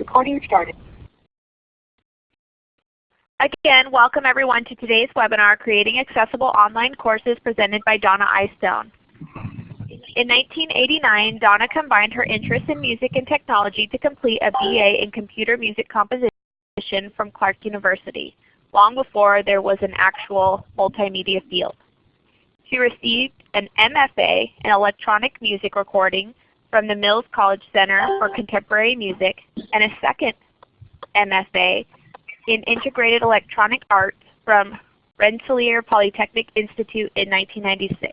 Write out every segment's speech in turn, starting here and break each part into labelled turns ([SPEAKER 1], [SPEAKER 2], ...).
[SPEAKER 1] Recording started.
[SPEAKER 2] Again, welcome everyone to today's webinar, Creating Accessible Online Courses presented by Donna Eyestone. In 1989, Donna combined her interest in music and technology to complete a BA in Computer Music Composition from Clark University, long before there was an actual multimedia field. She received an MFA in Electronic Music Recording from the Mills College Center for Contemporary Music and a second MFA in Integrated Electronic Arts from Rensselaer Polytechnic Institute in 1996.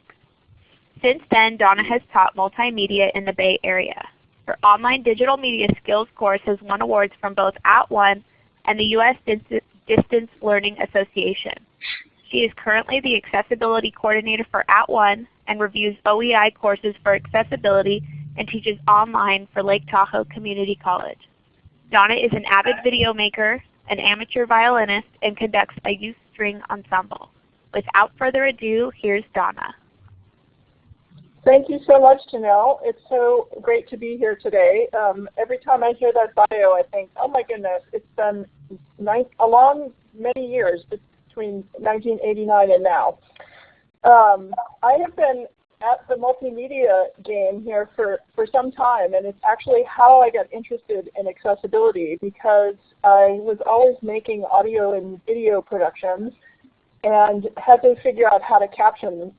[SPEAKER 2] Since then, Donna has taught multimedia in the Bay Area. Her online digital media skills course has won awards from both At @ONE and the U.S. Distance Learning Association. She is currently the Accessibility Coordinator for At @ONE and reviews OEI courses for accessibility and teaches online for Lake Tahoe Community College. Donna is an avid video maker, an amateur violinist, and conducts a youth string ensemble. Without further ado, here's Donna.
[SPEAKER 3] Thank you so much, Janelle. It's so great to be here today. Um, every time I hear that bio, I think, oh my goodness, it's been a long many years between 1989 and now. Um, I have been at the multimedia game here for, for some time, and it's actually how I got interested in accessibility because I was always making audio and video productions and had to figure out how to caption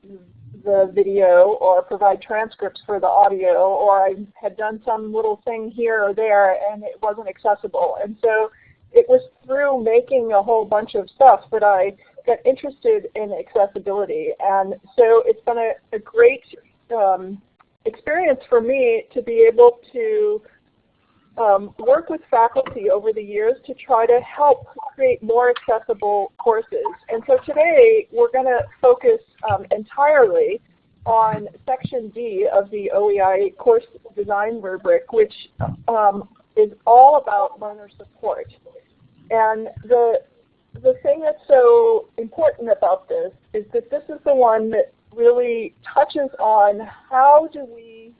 [SPEAKER 3] the video or provide transcripts for the audio or I had done some little thing here or there and it wasn't accessible. And so it was through making a whole bunch of stuff that I got interested in accessibility. And so it's been a, a great um, experience for me to be able to um, work with faculty over the years to try to help create more accessible courses. And so today we're going to focus um, entirely on Section D of the OEI course design rubric, which um, is all about learner support. And the the thing that's so important about this is that this is the one that really touches on how do we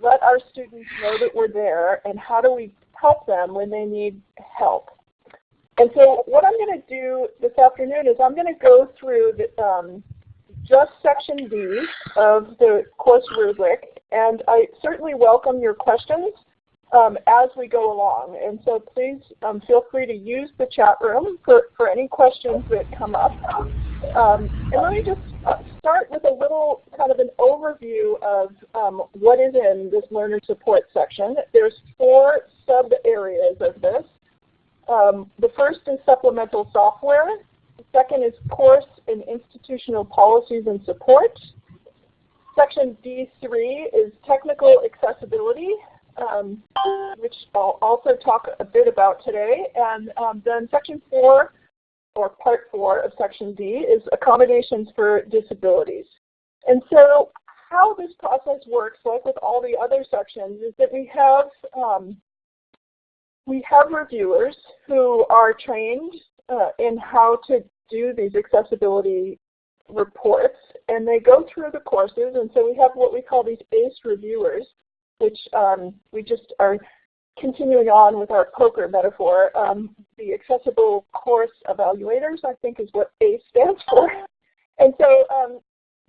[SPEAKER 3] let our students know that we're there and how do we help them when they need help. And so what I'm going to do this afternoon is I'm going to go through the, um, just section D of the course rubric and I certainly welcome your questions um, as we go along. And so please um, feel free to use the chat room for, for any questions that come up. Um, and let me just uh, start with a little kind of an overview of um, what is in this learner support section. There's four sub areas of this. Um, the first is supplemental software. The second is course and institutional policies and support. Section D3 is technical accessibility um, which I'll also talk a bit about today. And um, then section four, or part four of section D, is accommodations for disabilities. And so how this process works, like with all the other sections, is that we have um, we have reviewers who are trained uh, in how to do these accessibility reports, and they go through the courses, and so we have what we call these ACE reviewers which um, we just are continuing on with our poker metaphor. Um, the accessible course evaluators, I think, is what ACE stands for. And so um,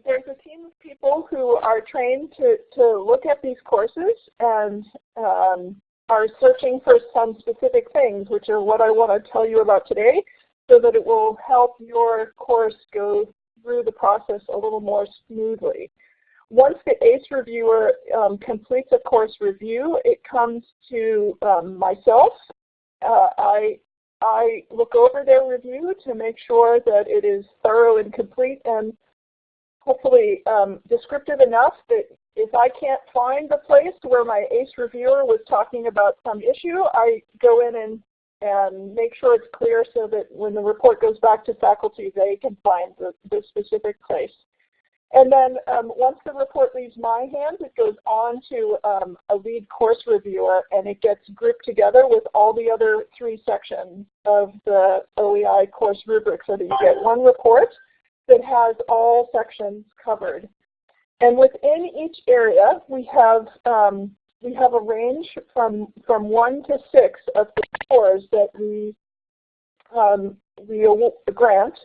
[SPEAKER 3] there's a team of people who are trained to, to look at these courses and um, are searching for some specific things, which are what I want to tell you about today, so that it will help your course go through the process a little more smoothly. Once the ACE reviewer um, completes a course review, it comes to um, myself. Uh, I, I look over their review to make sure that it is thorough and complete and hopefully um, descriptive enough that if I can't find the place where my ACE reviewer was talking about some issue, I go in and, and make sure it's clear so that when the report goes back to faculty, they can find the, the specific place. And then um, once the report leaves my hands, it goes on to um, a lead course reviewer and it gets grouped together with all the other three sections of the OEI course rubric so that you get one report that has all sections covered. And within each area, we have um, we have a range from, from 1 to 6 of the scores that we, um, we grant.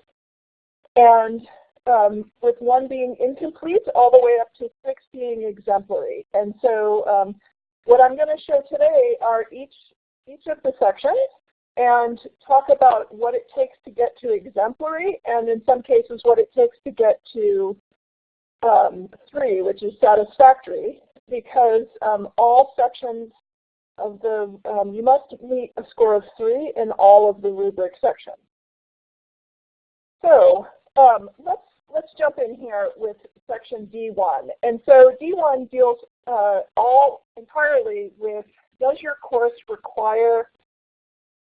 [SPEAKER 3] And um, with 1 being incomplete all the way up to 6 being exemplary. And so um, what I'm going to show today are each, each of the sections and talk about what it takes to get to exemplary and in some cases what it takes to get to um, 3, which is satisfactory because um, all sections of the, um, you must meet a score of 3 in all of the rubric sections. So um, let's, let's jump in here with section D1. And so D1 deals uh, all entirely with does your course require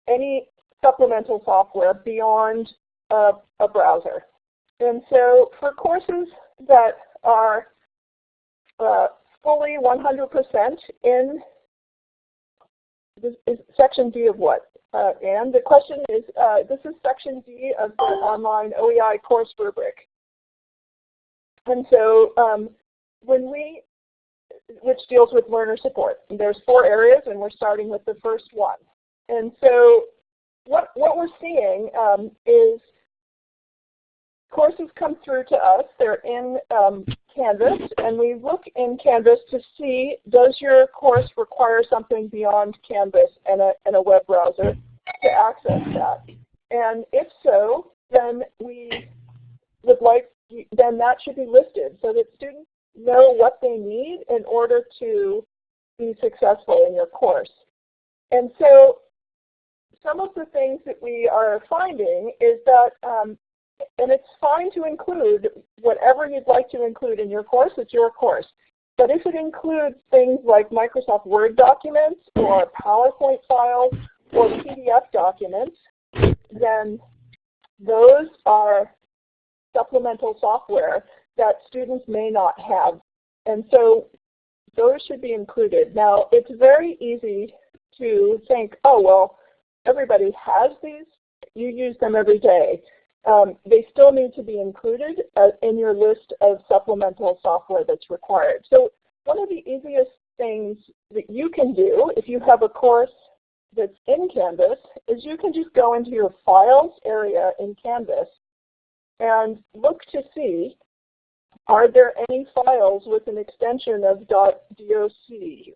[SPEAKER 3] any supplemental software beyond a, a browser? And so for courses that are uh, fully 100% in this is section D of what? Uh, and the question is, uh, this is section D of the online OEI course rubric. And so um, when we, which deals with learner support, there's four areas and we're starting with the first one. And so what, what we're seeing um, is courses come through to us. They're in um, Canvas, and we look in Canvas to see does your course require something beyond Canvas and a, and a web browser to access that. And if so, then we would like, then that should be listed so that students know what they need in order to be successful in your course. And so some of the things that we are finding is that um, and it's fine to include whatever you'd like to include in your course, it's your course. But if it includes things like Microsoft Word documents or PowerPoint files or PDF documents, then those are supplemental software that students may not have. And so those should be included. Now, it's very easy to think, oh, well, everybody has these. You use them every day um, they still need to be included uh, in your list of supplemental software that's required. So one of the easiest things that you can do if you have a course that's in Canvas is you can just go into your Files area in Canvas and look to see are there any files with an extension of .doc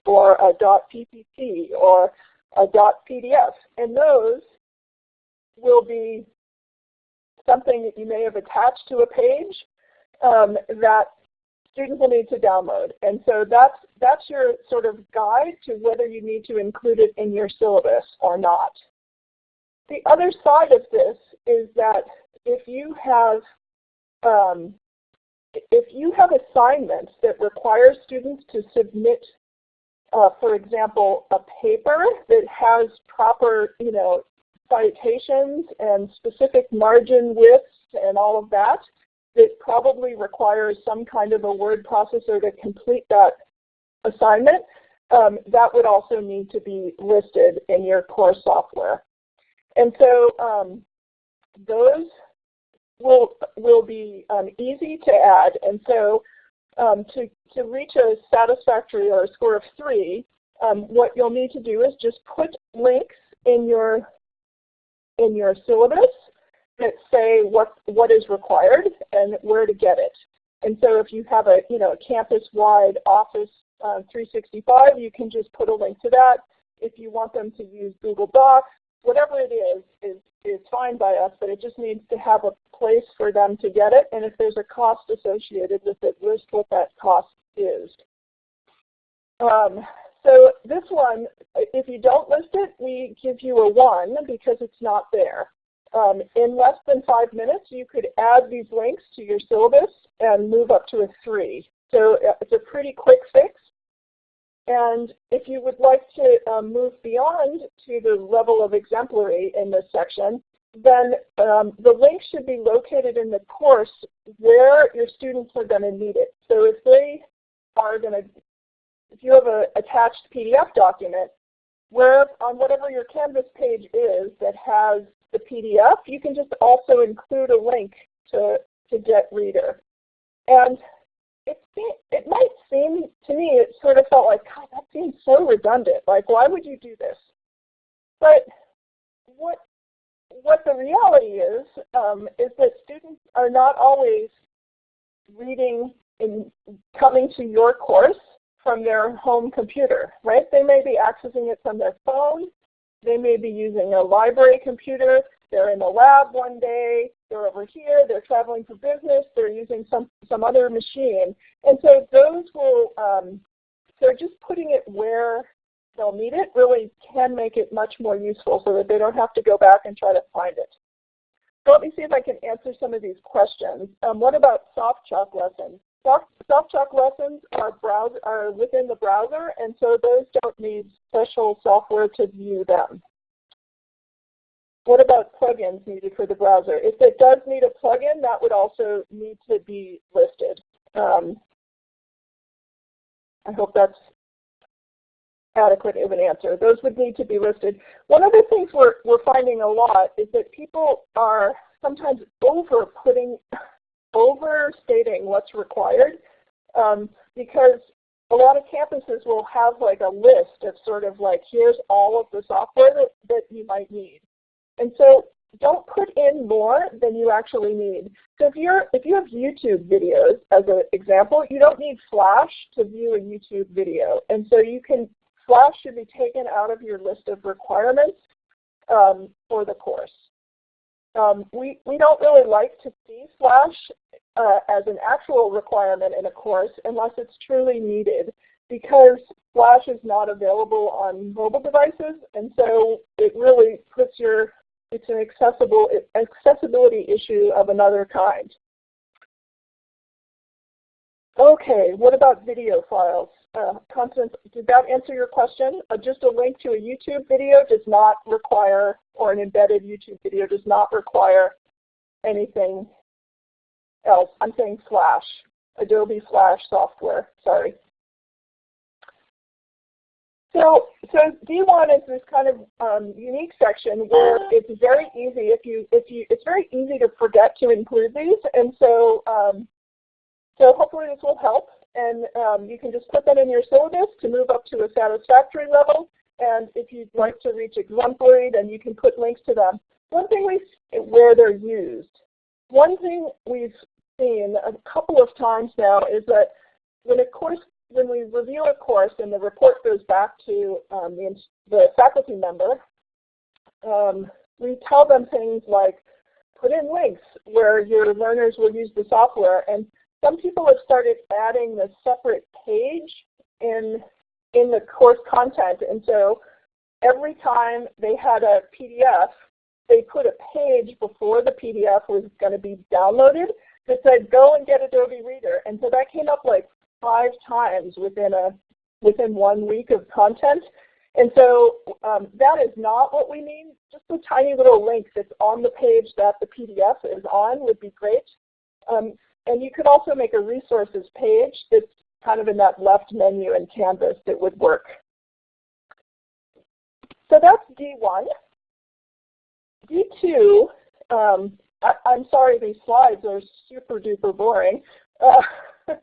[SPEAKER 3] or a .ppt or a .pdf and those will be something that you may have attached to a page um, that students will need to download. And so that's, that's your sort of guide to whether you need to include it in your syllabus or not. The other side of this is that if you have um, if you have assignments that require students to submit, uh, for example, a paper that has proper, you know, citations and specific margin widths and all of that, it probably requires some kind of a word processor to complete that assignment. Um, that would also need to be listed in your course software. And so um, those will, will be um, easy to add. And so um, to, to reach a satisfactory or a score of three, um, what you'll need to do is just put links in your in your syllabus that say what, what is required and where to get it. And so if you have a, you know, a campus-wide Office uh, 365, you can just put a link to that. If you want them to use Google Docs, whatever it is, is, is fine by us, but it just needs to have a place for them to get it. And if there's a cost associated with it, list what that cost is. Um, so this one, if you don't list it, we give you a 1 because it's not there. Um, in less than five minutes, you could add these links to your syllabus and move up to a 3. So uh, it's a pretty quick fix. And if you would like to um, move beyond to the level of exemplary in this section, then um, the link should be located in the course where your students are going to need it. So if they are going to if you have an attached PDF document, where on whatever your Canvas page is that has the PDF, you can just also include a link to, to Get Reader. And it, it might seem to me, it sort of felt like, God, that seems so redundant. Like, why would you do this? But what what the reality is um, is that students are not always reading and coming to your course from their home computer, right? They may be accessing it from their phone. They may be using a library computer. They're in the lab one day. They're over here. They're traveling for business. They're using some, some other machine. And so those will, um, they're just putting it where they'll need it really can make it much more useful so that they don't have to go back and try to find it. So let me see if I can answer some of these questions. Um, what about SoftChalk lessons? Soft, chalk lessons are, browser, are within the browser, and so those don't need special software to view them. What about plugins needed for the browser? If it does need a plugin, that would also need to be listed. Um, I hope that's adequate of an answer. Those would need to be listed. One of the things we're, we're finding a lot is that people are sometimes over putting overstating what's required um, because a lot of campuses will have like a list of sort of like here's all of the software that, that you might need. And so don't put in more than you actually need. So if you're if you have YouTube videos as an example, you don't need Flash to view a YouTube video. And so you can Flash should be taken out of your list of requirements um, for the course. Um, we, we don't really like to see Flash uh, as an actual requirement in a course unless it's truly needed because Flash is not available on mobile devices and so it really puts your, it's an accessible, accessibility issue of another kind. Okay, what about video files? Uh, Constance, did that answer your question? Uh, just a link to a YouTube video does not require, or an embedded YouTube video does not require anything else. I'm saying Flash, Adobe Flash software, sorry. So, so D1 is this kind of um, unique section where it's very easy if you if you it's very easy to forget to include these, and so um, so hopefully this will help. And um, you can just put that in your syllabus to move up to a satisfactory level. And if you'd like to reach exemplary, then you can put links to them. One thing we where they're used. One thing we've seen a couple of times now is that when a course, when we review a course and the report goes back to um, the, the, faculty member, um, we tell them things like, put in links where your learners will use the software. And some people have started adding the separate page in, in the course content. And so every time they had a PDF, they put a page before the PDF was going to be downloaded that said, go and get Adobe Reader. And so that came up like five times within a within one week of content. And so um, that is not what we mean. Just a tiny little link that's on the page that the PDF is on would be great. Um, and you could also make a resources page that's kind of in that left menu in Canvas that would work. So that's D1. D2, um, I, am sorry these slides are super duper boring. Uh,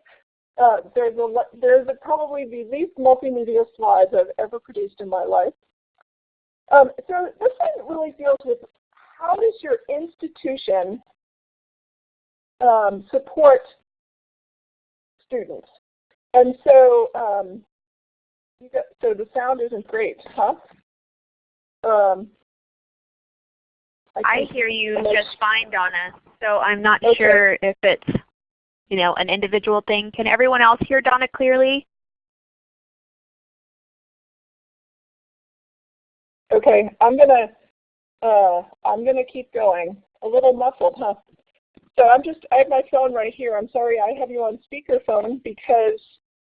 [SPEAKER 3] uh, there's a, there's a, probably the least multimedia slides I've ever produced in my life. Um, so this one really deals with how does your institution um, support students. And so, um, got, so the sound isn't great, huh? Um,
[SPEAKER 2] I, I hear you just fine, Donna. So I'm not okay. sure if it's, you know, an individual thing. Can everyone else hear Donna clearly?
[SPEAKER 3] Okay, I'm gonna uh, I'm gonna keep going. A little muffled, huh? So I'm just, I have my phone right here. I'm sorry I have you on speakerphone because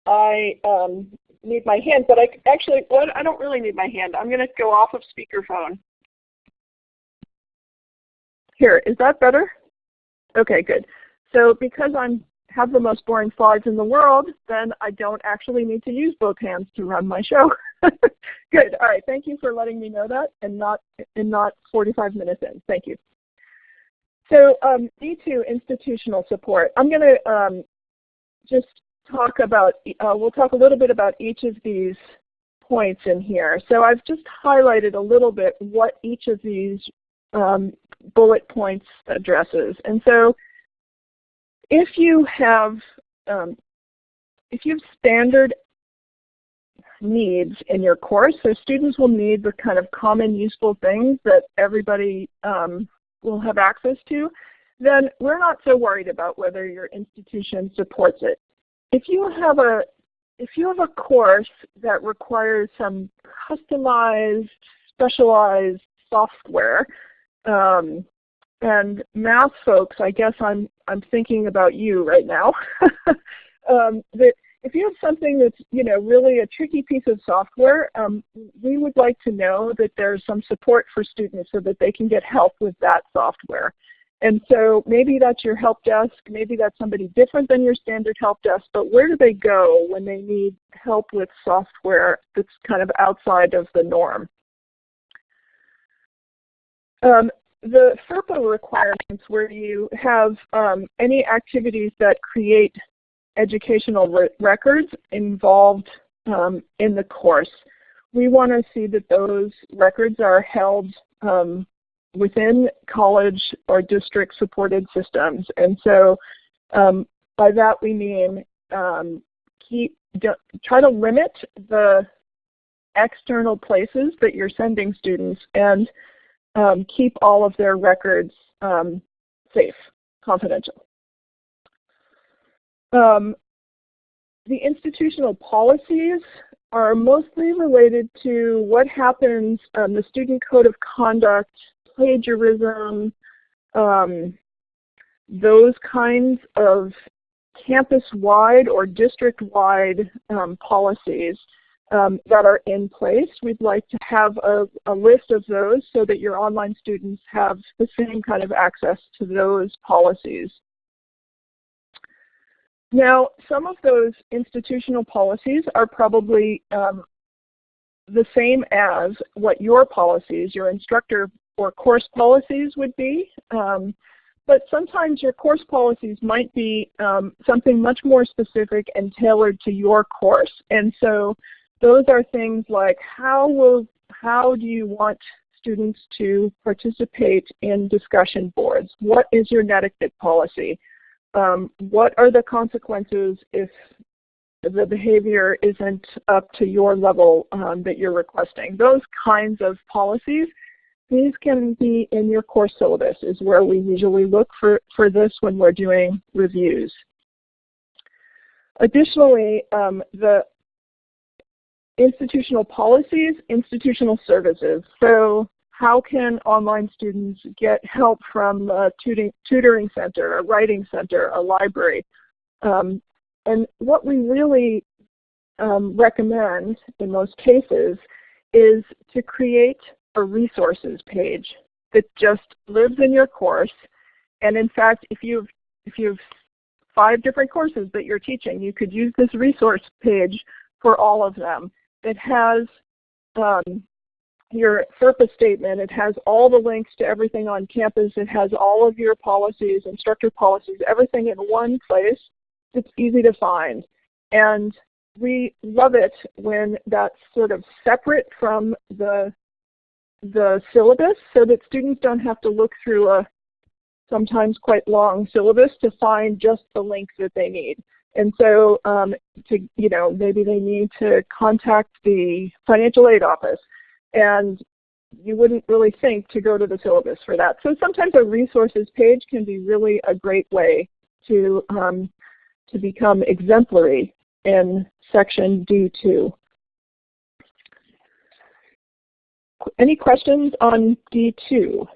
[SPEAKER 3] I um, need my hand, but I actually, well, I don't really need my hand. I'm to go off of speakerphone. Here, is that better? Okay, good. So because I have the most boring slides in the world, then I don't actually need to use both hands to run my show. good. All right. Thank you for letting me know that and not, and not 45 minutes in. Thank you. So um, D2 institutional support. I'm going to um, just talk about, uh, we'll talk a little bit about each of these points in here. So I've just highlighted a little bit what each of these um, bullet points addresses. And so if you have um, if you have standard needs in your course, so students will need the kind of common useful things that everybody um, will have access to, then we're not so worried about whether your institution supports it. If you have a if you have a course that requires some customized, specialized software, um, and math folks, I guess I'm I'm thinking about you right now. um, that if you have something that's you know really a tricky piece of software, um, we would like to know that there's some support for students so that they can get help with that software. And so maybe that's your help desk, maybe that's somebody different than your standard help desk, but where do they go when they need help with software that's kind of outside of the norm? Um, the FERPA requirements where you have um, any activities that create educational re records involved um, in the course. We want to see that those records are held um, within college or district supported systems. And so um, by that we mean um, keep, try to limit the external places that you're sending students and um, keep all of their records um, safe, confidential. Um, the institutional policies are mostly related to what happens, um, the student code of conduct, plagiarism, um, those kinds of campus-wide or district-wide um, policies um, that are in place. We'd like to have a, a, list of those so that your online students have the same kind of access to those policies. Now, some of those institutional policies are probably um, the same as what your policies, your instructor or course policies would be. Um, but sometimes your course policies might be um, something much more specific and tailored to your course. And so those are things like how will how do you want students to participate in discussion boards? What is your netiquette policy? Um, what are the consequences if the behavior isn't up to your level um, that you're requesting? Those kinds of policies, these can be in your course syllabus is where we usually look for, for this when we're doing reviews. Additionally, um, the institutional policies, institutional services. So how can online students get help from a tutoring center, a writing center, a library? Um, and what we really um, recommend in most cases is to create a resources page that just lives in your course. And in fact, if you've, if you've five different courses that you're teaching, you could use this resource page for all of them. It has um, your FERPA statement. It has all the links to everything on campus. It has all of your policies, instructor policies, everything in one place It's easy to find. And we love it when that's sort of separate from the, the syllabus so that students don't have to look through a sometimes quite long syllabus to find just the links that they need. And so um, to, you know, maybe they need to contact the financial aid office and you wouldn't really think to go to the syllabus for that. So sometimes a resources page can be really a great way to, um, to become exemplary in section D2. Any questions on D2?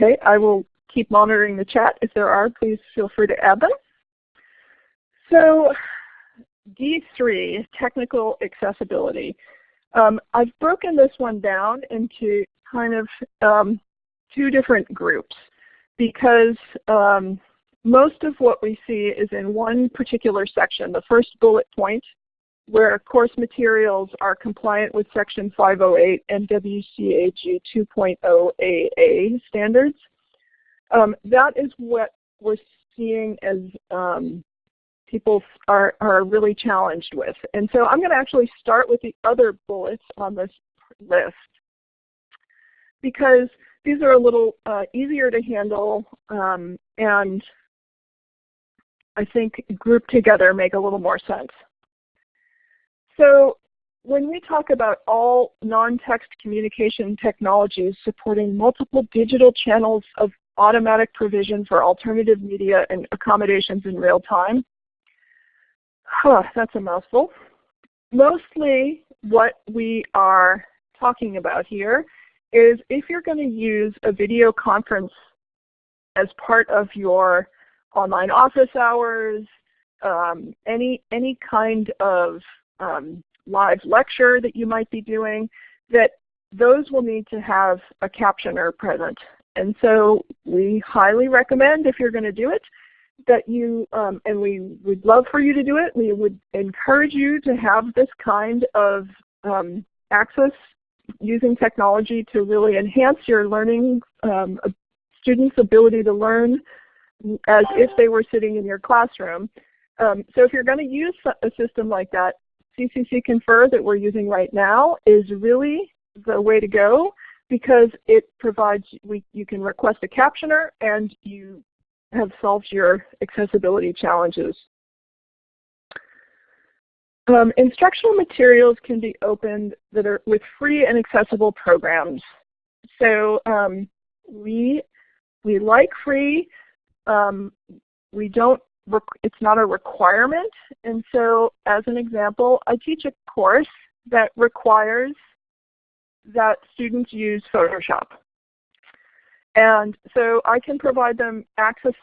[SPEAKER 3] Okay, I will keep monitoring the chat. If there are, please feel free to add them. So D3, technical accessibility. Um, I've broken this one down into kind of um, two different groups because um, most of what we see is in one particular section. The first bullet point where course materials are compliant with Section 508 and WCAG 2.0 AA standards. Um, that is what we're seeing as um, people are, are really challenged with. And so I'm going to actually start with the other bullets on this list because these are a little uh, easier to handle um, and I think grouped together make a little more sense. So when we talk about all non-text communication technologies supporting multiple digital channels of automatic provision for alternative media and accommodations in real time, huh, that's a mouthful. Mostly what we are talking about here is if you're going to use a video conference as part of your online office hours, um, any, any kind of um, live lecture that you might be doing, that those will need to have a captioner present. And so we highly recommend if you're going to do it that you, um, and we would love for you to do it, we would encourage you to have this kind of um, access using technology to really enhance your learning, um, students' ability to learn as if they were sitting in your classroom. Um, so if you're going to use a system like that, CCC Confer that we're using right now is really the way to go because it provides, we, you can request a captioner and you have solved your accessibility challenges. Um, instructional materials can be opened that are with free and accessible programs. So um, we, we like free. Um, we don't, it's not a requirement. And so as an example, I teach a course that requires that students use Photoshop. And so I can provide them access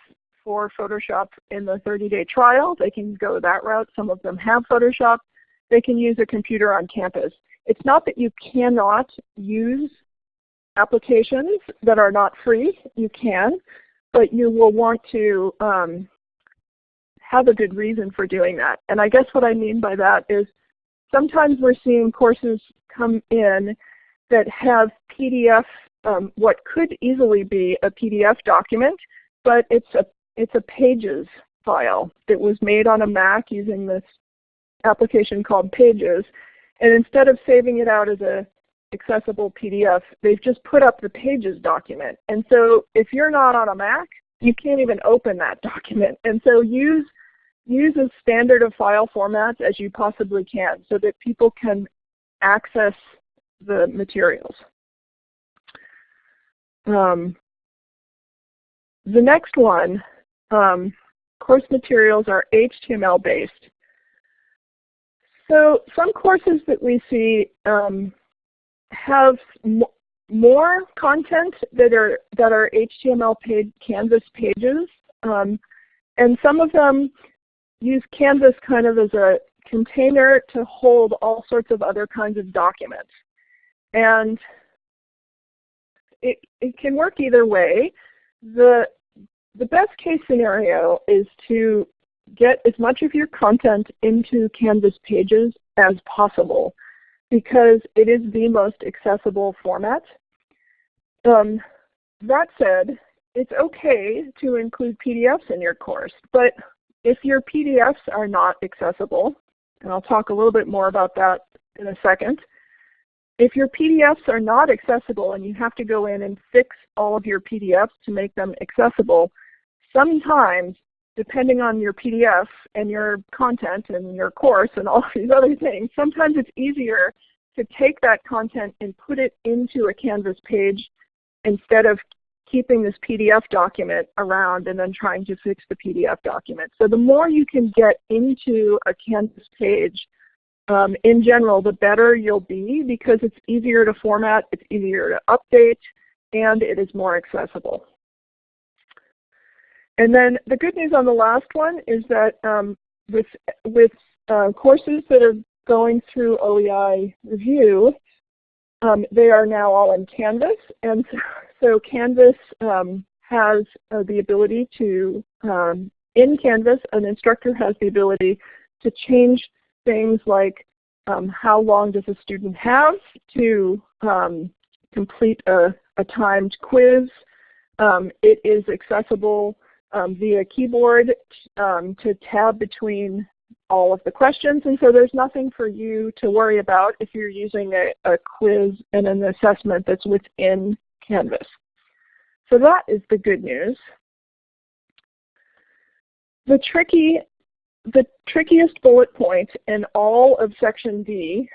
[SPEAKER 3] for Photoshop in the 30-day trial. They can go that route. Some of them have Photoshop. They can use a computer on campus. It's not that you cannot use applications that are not free. You can, but you will want to um, have a good reason for doing that. And I guess what I mean by that is sometimes we're seeing courses come in that have PDF, um, what could easily be a PDF document, but it's a, it's a pages file that was made on a Mac using this application called Pages. And instead of saving it out as a accessible PDF, they've just put up the Pages document. And so if you're not on a Mac, you can't even open that document. And so use, use as standard of file formats as you possibly can so that people can access the materials. Um, the next one, um, course materials are HTML based. So some courses that we see um, have more content that are that are HTML page Canvas pages, um, and some of them use Canvas kind of as a container to hold all sorts of other kinds of documents. And it, it can work either way. The, the best case scenario is to get as much of your content into Canvas pages as possible because it is the most accessible format. Um, that said, it's okay to include PDFs in your course, but if your PDFs are not accessible, and I'll talk a little bit more about that in a second, if your PDFs are not accessible and you have to go in and fix all of your PDFs to make them accessible, sometimes depending on your PDF and your content and your course and all these other things, sometimes it's easier to take that content and put it into a Canvas page instead of keeping this PDF document around and then trying to fix the PDF document. So the more you can get into a Canvas page, um, in general, the better you'll be because it's easier to format, it's easier to update, and it is more accessible. And then the good news on the last one is that um, with, with uh, courses that are going through OEI review, um, they are now all in Canvas. And so, Canvas um, has uh, the ability to, um, in Canvas, an instructor has the ability to change things like um, how long does a student have to um, complete a, a, timed quiz. It is accessible um, via keyboard um, to tab between all of the questions. And so there's nothing for you to worry about if you're using a, a quiz and an assessment that's within Canvas. So that is the good news. The tricky the trickiest bullet point in all of section D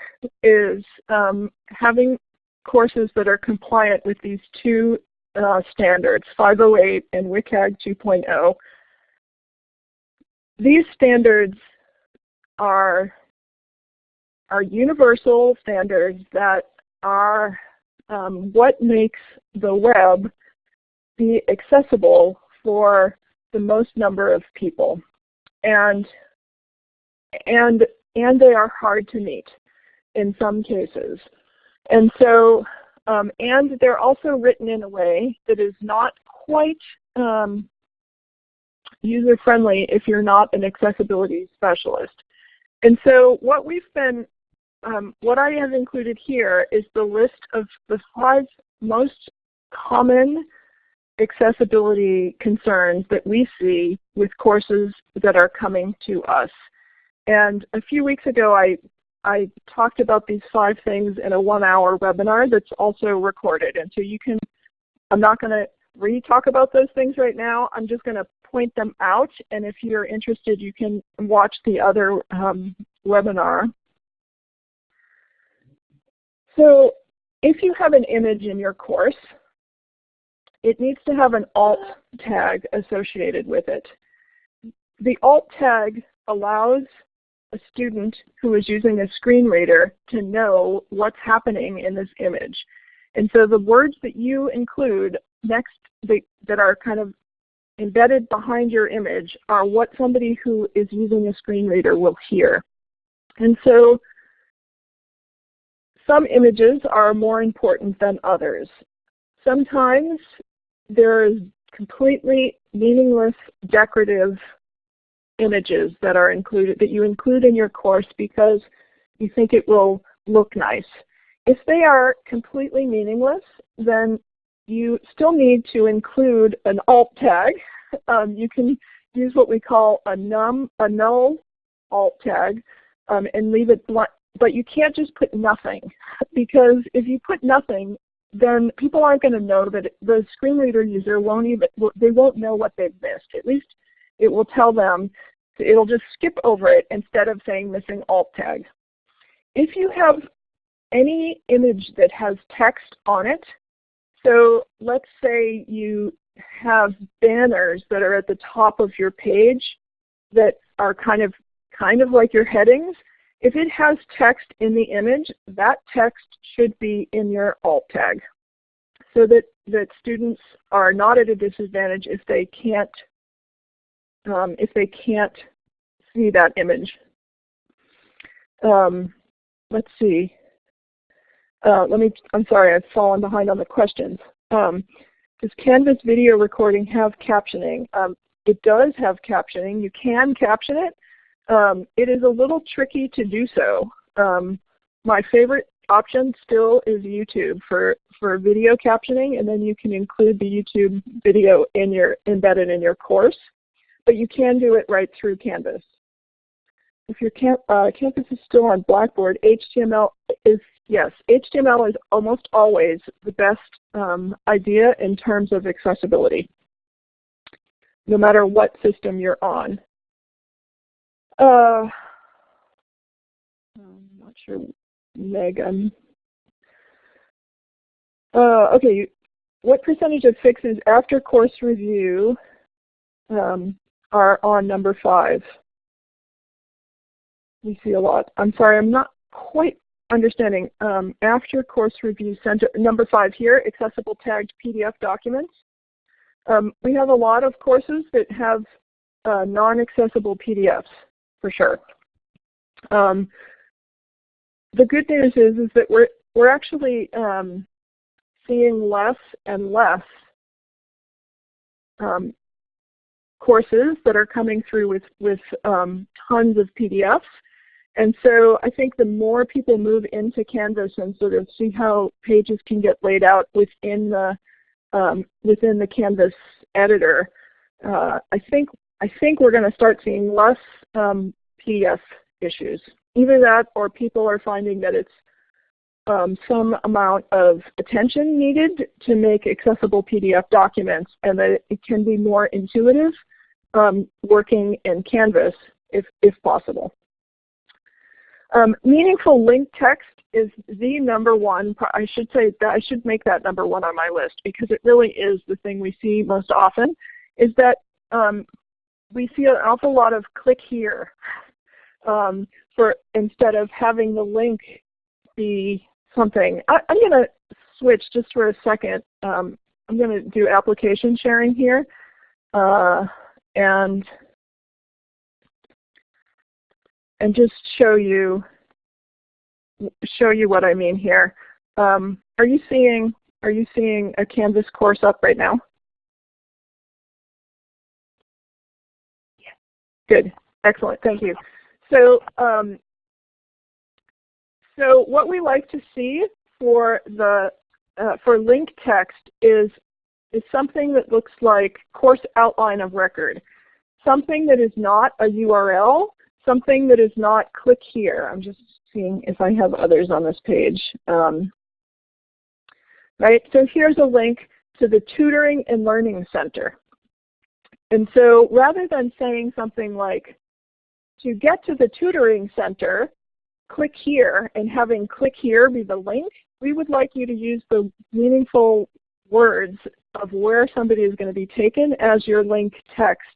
[SPEAKER 3] is um, having courses that are compliant with these two uh, standards, 508 and WCAG 2.0. These standards are, are universal standards that are um, what makes the web be accessible for the most number of people. And, and, and they are hard to meet in some cases. And so, um, and they're also written in a way that is not quite um, user-friendly if you're not an accessibility specialist. And so what we've been, um, what I have included here is the list of the five most common accessibility concerns that we see with courses that are coming to us. And a few weeks ago I, I talked about these five things in a one hour webinar that's also recorded. And so you can, I'm not going to re-talk about those things right now. I'm just going to point them out. And if you're interested, you can watch the other um, webinar. So if you have an image in your course, it needs to have an alt tag associated with it. The alt tag allows a student who is using a screen reader to know what's happening in this image. And so the words that you include next that are kind of embedded behind your image are what somebody who is using a screen reader will hear. And so some images are more important than others. Sometimes there's completely meaningless decorative images that are included that you include in your course because you think it will look nice. If they are completely meaningless, then you still need to include an alt tag. Um, you can use what we call a, num, a null alt tag um, and leave it blank. But you can't just put nothing because if you put nothing, then people aren't going to know that the screen reader user won't even, they won't know what they've missed. At least it will tell them, it'll just skip over it instead of saying missing alt tag. If you have any image that has text on it, so let's say you have banners that are at the top of your page that are kind of kind of like your headings. If it has text in the image, that text should be in your alt tag so that, that students are not at a disadvantage if they can't um, if they can't see that image. Um, let's see. Uh, let me, I'm sorry, I've fallen behind on the questions. Um, does Canvas video recording have captioning? Um, it does have captioning. You can caption it. Um, it is a little tricky to do so. Um, my favorite option still is YouTube for, for video captioning, and then you can include the YouTube video in your, embedded in your course. But you can do it right through Canvas. If your camp, uh, campus is still on Blackboard, HTML is yes, HTML is almost always the best um, idea in terms of accessibility, no matter what system you're on. Uh, I'm not sure, Megan. Uh, okay, what percentage of fixes after course review um, are on number five? We see a lot. I'm sorry, I'm not quite understanding. Um, after course review center, number five here, accessible tagged PDF documents. Um, we have a lot of courses that have uh, non-accessible PDFs for sure. Um, the good news is, is that we're, we're actually um, seeing less and less um, courses that are coming through with, with um, tons of PDFs And so I think the more people move into Canvas and sort of see how pages can get laid out within the um, within the Canvas editor, uh, I think I think we're going to start seeing less um, PDF issues. Either that, or people are finding that it's um, some amount of attention needed to make accessible PDF documents, and that it can be more intuitive um, working in Canvas if if possible. Um, meaningful link text is the number one, I should say that I should make that number one on my list because it really is the thing we see most often, is that um, we see an awful lot of click here um, for instead of having the link be something. I, am going to switch just for a second. Um, I'm going to do application sharing here. Uh, and and just show you show you what I mean here. Um, are you seeing are you seeing a Canvas course up right now? Good, excellent, thank you. So um, so what we like to see for the uh, for link text is is something that looks like course outline of record, something that is not a URL something that is not click here. I'm just seeing if I have others on this page. Um, right, so here's a link to the Tutoring and Learning Center. And so rather than saying something like, to get to the tutoring center, click here, and having click here be the link, we would like you to use the meaningful words of where somebody is going to be taken as your link text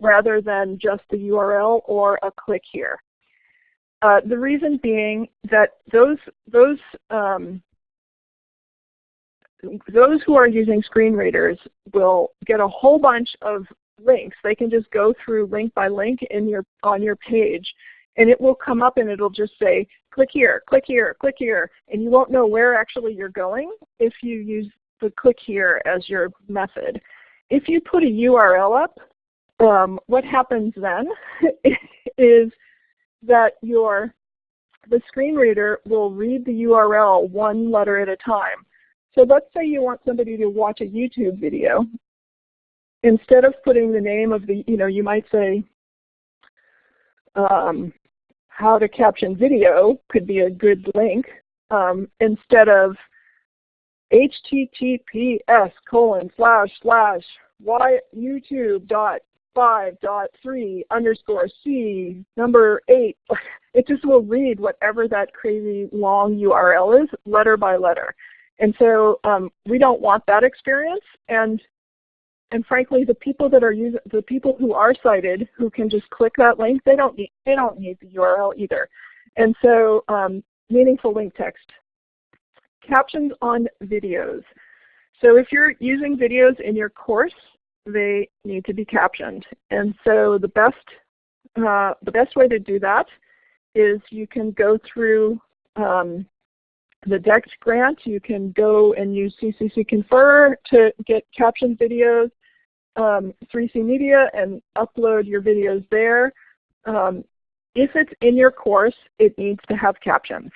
[SPEAKER 3] rather than just the URL or a click here. Uh, the reason being that those, those, um, those who are using screen readers will get a whole bunch of links. They can just go through link by link in your, on your page and it will come up and it'll just say click here, click here, click here, and you won't know where actually you're going if you use the click here as your method. If you put a URL up, um, what happens then is that your the screen reader will read the URL one letter at a time. So let's say you want somebody to watch a YouTube video. Instead of putting the name of the, you know, you might say um, how to caption video could be a good link. Um, instead of https colon slash slash youtube dot five dot three underscore C number 8. It just will read whatever that crazy long URL is letter by letter. And so um, we don't want that experience. And and frankly, the people that are using the people who are sighted who can just click that link, they don't need they don't need the URL either. And so um, meaningful link text. Captions on videos. So if you're using videos in your course, they need to be captioned. And so the best, uh, the best way to do that is you can go through um, the DECT grant. You can go and use CCC Confer to get captioned videos, um, 3C Media, and upload your videos there. Um, if it's in your course, it needs to have captions.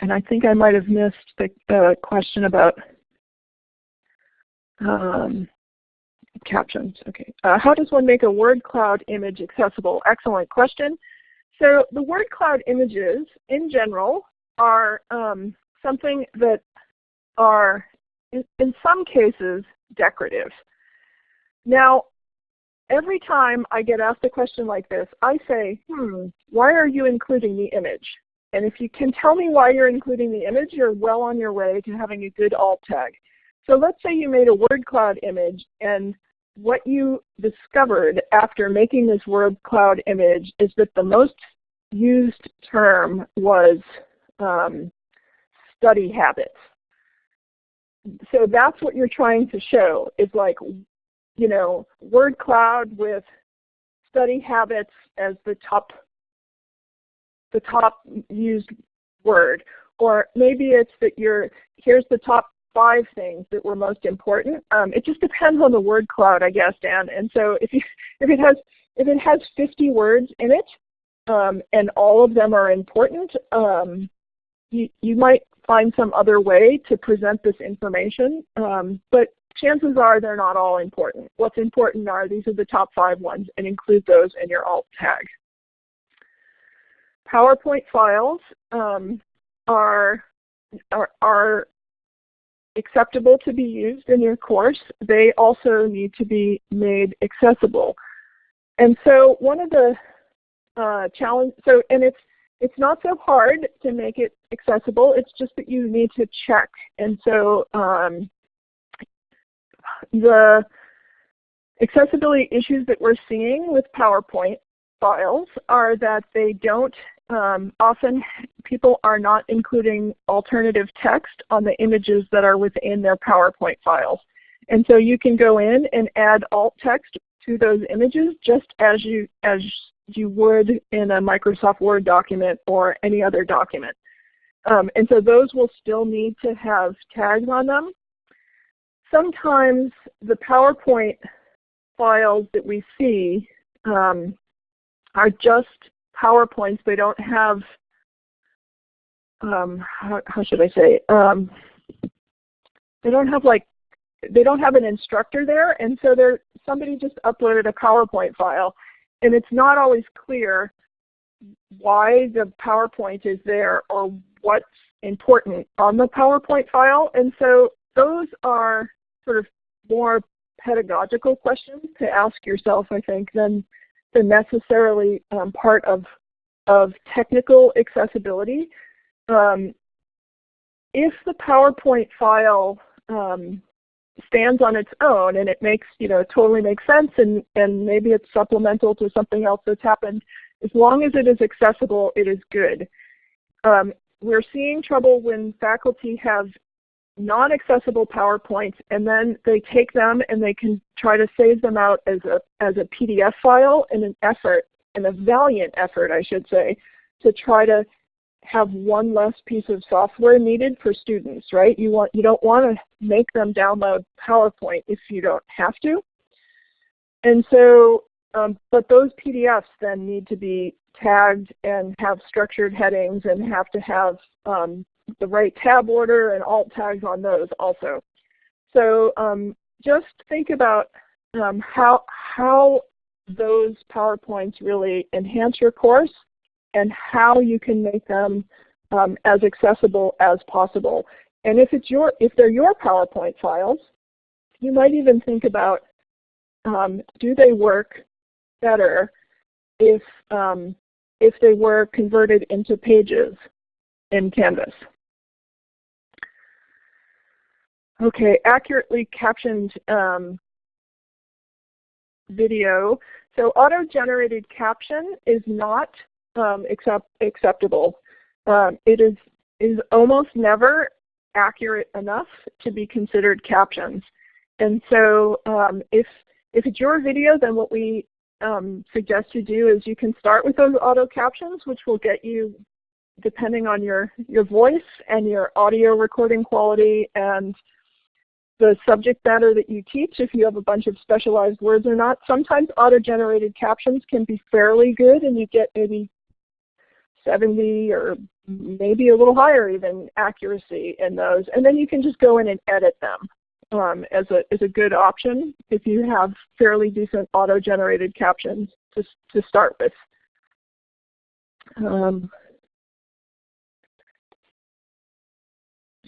[SPEAKER 3] And I think I might have missed the question about um, captions. Okay. Uh, how does one make a word cloud image accessible? Excellent question. So the word cloud images in general are um, something that are in, in some cases decorative. Now every time I get asked a question like this, I say, hmm, why are you including the image? And if you can tell me why you're including the image, you're well on your way to having a good alt tag. So let's say you made a word cloud image and what you discovered after making this word cloud image is that the most used term was um, study habits. So that's what you're trying to show is like, you know, word cloud with study habits as the top the top used word. Or maybe it's that you're, here's the top five things that were most important. Um, it just depends on the word cloud, I guess, Dan. And so if you if it has if it has 50 words in it, um, and all of them are important. Um, you, you might find some other way to present this information, um, but chances are they're not all important. What's important are these are the top five ones and include those in your alt tag. PowerPoint files um, are, are, are acceptable to be used in your course. They also need to be made accessible. And so one of the uh, challenge, so and it's it's not so hard to make it accessible. It's just that you need to check. And so um, the accessibility issues that we're seeing with PowerPoint files are that they don't um, often people are not including alternative text on the images that are within their PowerPoint files. And so you can go in and add alt text to those images just as you, as you would in a Microsoft Word document or any other document. Um, and so those will still need to have tags on them. Sometimes the PowerPoint files that we see um, are just PowerPoints. They don't have, um, how, how, should I say, um, they don't have like, they don't have an instructor there, and so they're, somebody just uploaded a PowerPoint file, and it's not always clear why the PowerPoint is there or what's important on the PowerPoint file. And so those are sort of more pedagogical questions to ask yourself, I think, than necessarily um, part of, of technical accessibility. Um, if the PowerPoint file um, stands on its own and it makes, you know, totally makes sense and, and maybe it's supplemental to something else that's happened, as long as it is accessible, it is good. Um, we're seeing trouble when faculty have non-accessible PowerPoints and then they take them and they can try to save them out as a, as a PDF file in an effort, in a valiant effort I should say, to try to have one less piece of software needed for students, right? You, want, you don't want to make them download PowerPoint if you don't have to. And so, um, but those PDFs then need to be tagged and have structured headings and have to have um, the right tab order and alt tags on those also. So um, just think about um, how, how those PowerPoints really enhance your course and how you can make them um, as accessible as possible. And if, it's your, if they're your PowerPoint files, you might even think about um, do they work better if, um, if they were converted into pages in Canvas. Okay, accurately captioned um, video. So auto-generated caption is not um, accept, acceptable. Um, it is, is almost never accurate enough to be considered captions. And so um, if, if it's your video, then what we um, suggest you do is you can start with those auto captions, which will get you, depending on your, your voice and your audio recording quality and the subject matter that you teach, if you have a bunch of specialized words or not. Sometimes auto-generated captions can be fairly good and you get maybe 70 or maybe a little higher even accuracy in those. And then you can just go in and edit them um, as, a, as a good option if you have fairly decent auto-generated captions to, to start with. Um,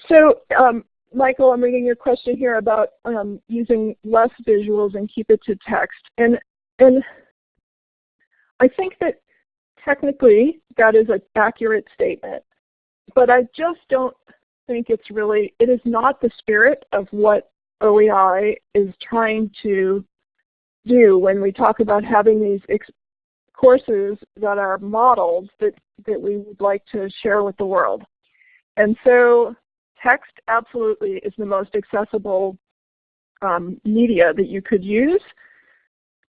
[SPEAKER 3] so um, Michael, I'm reading your question here about um, using less visuals and keep it to text. And, and I think that technically that is an accurate statement. But I just don't think it's really, it is not the spirit of what OEI is trying to do when we talk about having these courses that are modeled that, that we would like to share with the world. And so text absolutely is the most accessible um, media that you could use.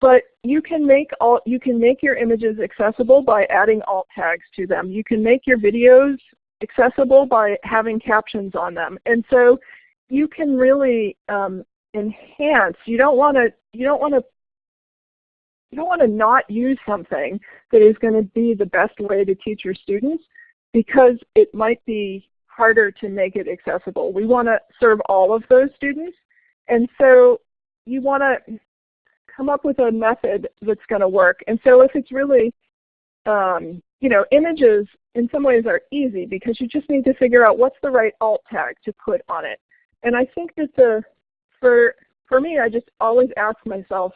[SPEAKER 3] But you can make all you can make your images accessible by adding alt tags to them. You can make your videos accessible by having captions on them. And so you can really um, enhance. You don't want to you don't want to you don't want to not use something that is going to be the best way to teach your students because it might be harder to make it accessible. We want to serve all of those students. And so you want to come up with a method that's going to work. And so if it's really, um, you know, images in some ways are easy because you just need to figure out what's the right alt tag to put on it. And I think that the, for, for me, I just always ask myself,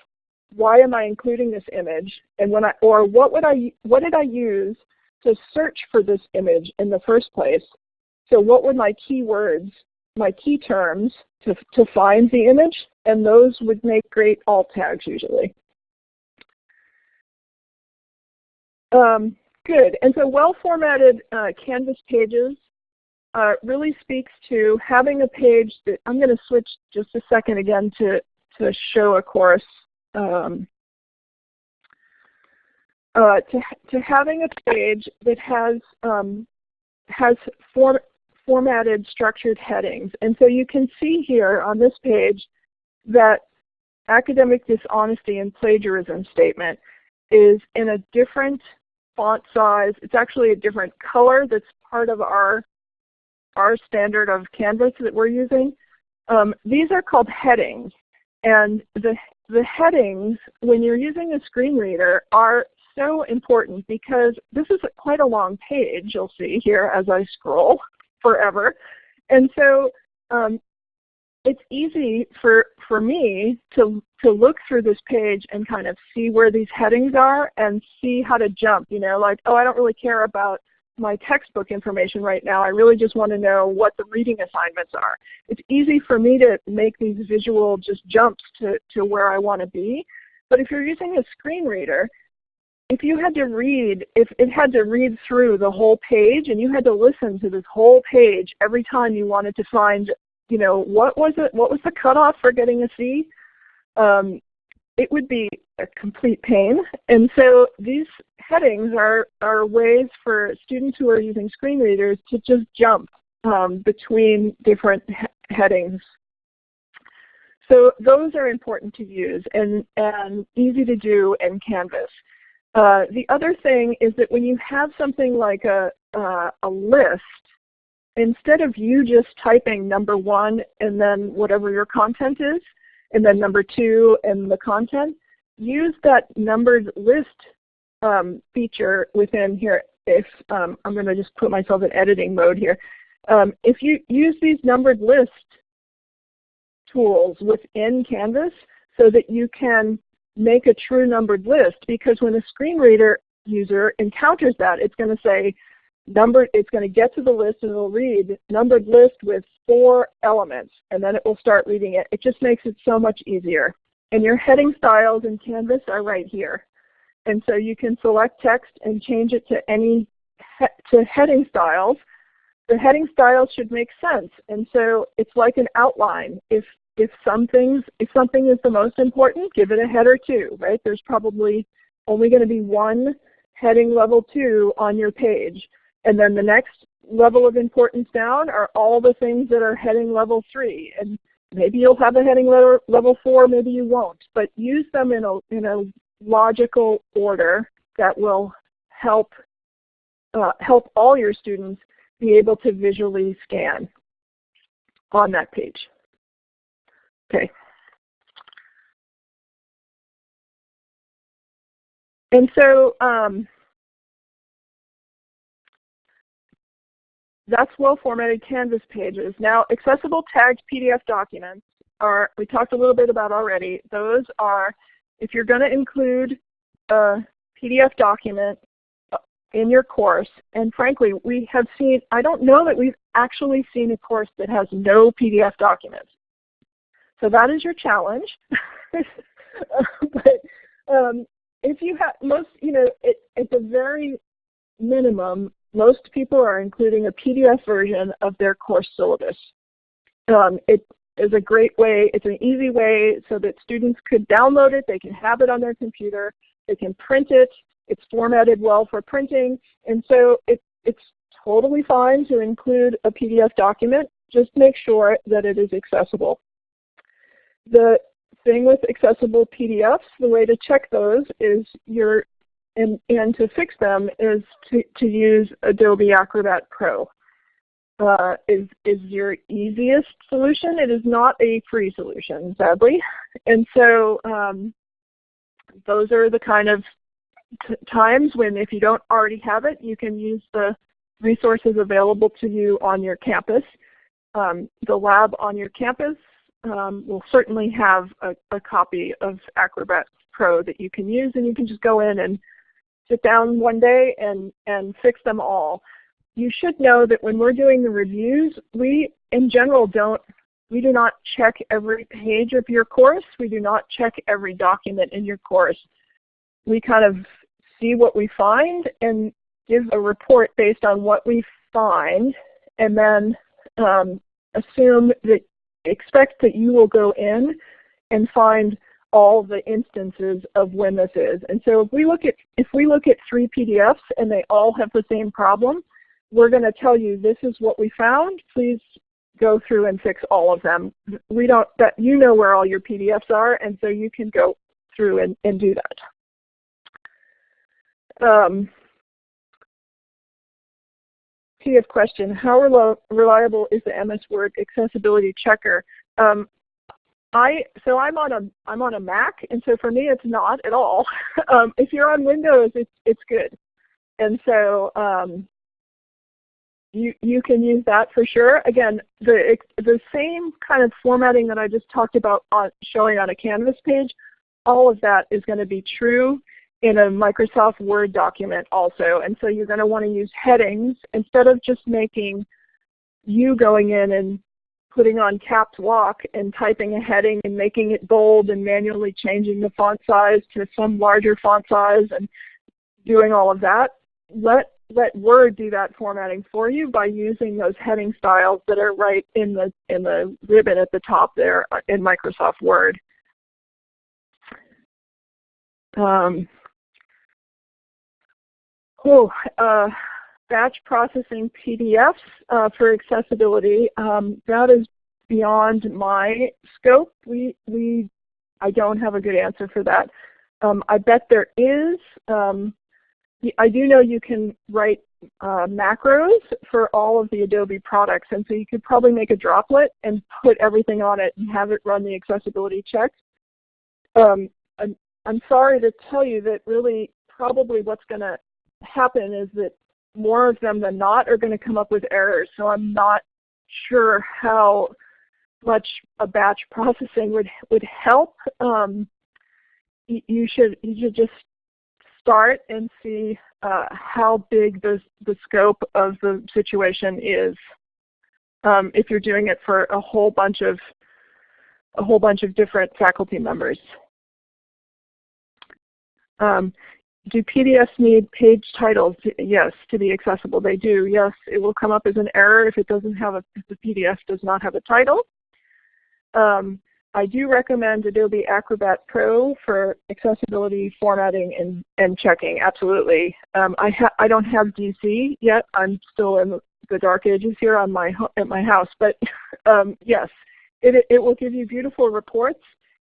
[SPEAKER 3] why am I including this image? And when I, or what would I, what did I use to search for this image in the first place? So what were my keywords, my key terms to, to find the image? And those would make great alt tags usually. Um, good, and so well-formatted uh, Canvas pages uh, really speaks to having a page that, I'm going to switch just a second again to, to show a course. Um, uh, to, to having a page that has, um, has form, formatted structured headings. And so you can see here on this page that academic dishonesty and plagiarism statement is in a different font size. It's actually a different color that's part of our, our standard of Canvas that we're using. Um, these are called headings. And the, the headings, when you're using a screen reader, are so important because this is quite a long page you'll see here as I scroll forever. And so um, it's easy for, for me to, to look through this page and kind of see where these headings are and see how to jump. You know, like, oh, I don't really care about my textbook information right now. I really just want to know what the reading assignments are. It's easy for me to make these visual just jumps to, to where I want to be. But if you're using a screen reader, if you had to read, if it had to read through the whole page and you had to listen to this whole page every time you wanted to find, you know, what was it, what was the cutoff for getting a C, um, it would be a complete pain. And so these headings are, are ways for students who are using screen readers to just jump um, between different he headings. So those are important to use and, and easy to do in Canvas. Uh, the other thing is that when you have something like a, uh, a list, instead of you just typing number one and then whatever your content is, and then number two and the content, use that numbered list um, feature within here. If um, I'm going to just put myself in editing mode here. Um, if you use these numbered list tools within Canvas so that you can make a true numbered list because when a screen reader user encounters that, it's going to say numbered, it's going to get to the list and it'll read numbered list with four elements and then it will start reading it. It just makes it so much easier. And your heading styles in Canvas are right here. And so you can select text and change it to any he to heading styles. The heading styles should make sense. And so it's like an outline. If if if something is the most important, give it a header two, right? There's probably only going to be one heading level two on your page. And then the next level of importance down are all the things that are heading level three. And maybe you'll have a heading level, level four, maybe you won't. But use them in a, in a logical order that will help, uh, help all your students be able to visually scan on that page. Okay. And so um, that's well-formatted Canvas pages. Now, accessible tagged PDF documents are, we talked a little bit about already. Those are, if you're going to include a PDF document uh, in your course, and frankly, we have seen, I don't know that we've actually seen a course that has no PDF documents. So that is your challenge. but um, if you have most, you know, it, at the very minimum, most people are including a PDF version of their course syllabus. Um, it is a great way, it's an easy way so that students could download it, they can have it on their computer, they can print it, it's formatted well for printing, and so it, it's totally fine to include a PDF document. Just make sure that it is accessible. The thing with accessible PDFs, the way to check those is your and, and to fix them is to, to use Adobe Acrobat Pro. Uh, is, is your easiest solution. It is not a free solution, sadly. And so um, those are the kind of times when if you don't already have it, you can use the resources available to you on your campus. Um, the lab on your campus um, will certainly have a, a, copy of Acrobat Pro that you can use and you can just go in and sit down one day and, and fix them all. You should know that when we're doing the reviews, we in general don't, we do not check every page of your course. We do not check every document in your course. We kind of see what we find and give a report based on what we find and then um, assume that, expect that you will go in and find all the instances of when this is. And so if we look at if we look at three PDFs and they all have the same problem, we're going to tell you this is what we found. Please go through and fix all of them. We don't that you know where all your PDFs are, and so you can go through and, and do that. Um, PDF question, how reliable is the MS Word accessibility checker? Um, I so I'm on a I'm on a Mac, and so for me it's not at all. um, if you're on Windows, it's it's good, and so um, you you can use that for sure. Again, the the same kind of formatting that I just talked about on showing on a Canvas page, all of that is going to be true in a Microsoft Word document also. And so you're going to want to use headings instead of just making you going in and putting on caps lock and typing a heading and making it bold and manually changing the font size to some larger font size and doing all of that. Let, let Word do that formatting for you by using those heading styles that are right in the, in the ribbon at the top there in Microsoft Word. Um, oh, uh, batch processing PDFs uh, for accessibility. Um, that is beyond my scope. We, we, I don't have a good answer for that. Um, I bet there is. Um, I do know you can write uh, macros for all of the Adobe products, and so you could probably make a droplet and put everything on it and have it run the accessibility check. Um, I'm, I'm sorry to tell you that really probably what's going to happen is that more of them than not are going to come up with errors. So I'm not sure how much a batch processing would would help. Um, you should you should just start and see uh, how big the the scope of the situation is. Um, if you're doing it for a whole bunch of a whole bunch of different faculty members. Um, do PDFs need page titles? Yes, to be accessible. They do. Yes, it will come up as an error if it doesn't have a if the PDF does not have a title. Um, I do recommend Adobe Acrobat Pro for accessibility, formatting, and, and checking. Absolutely. Um, I I don't have DC yet. I'm still in the dark ages here on my at my house, but um, yes, it it will give you beautiful reports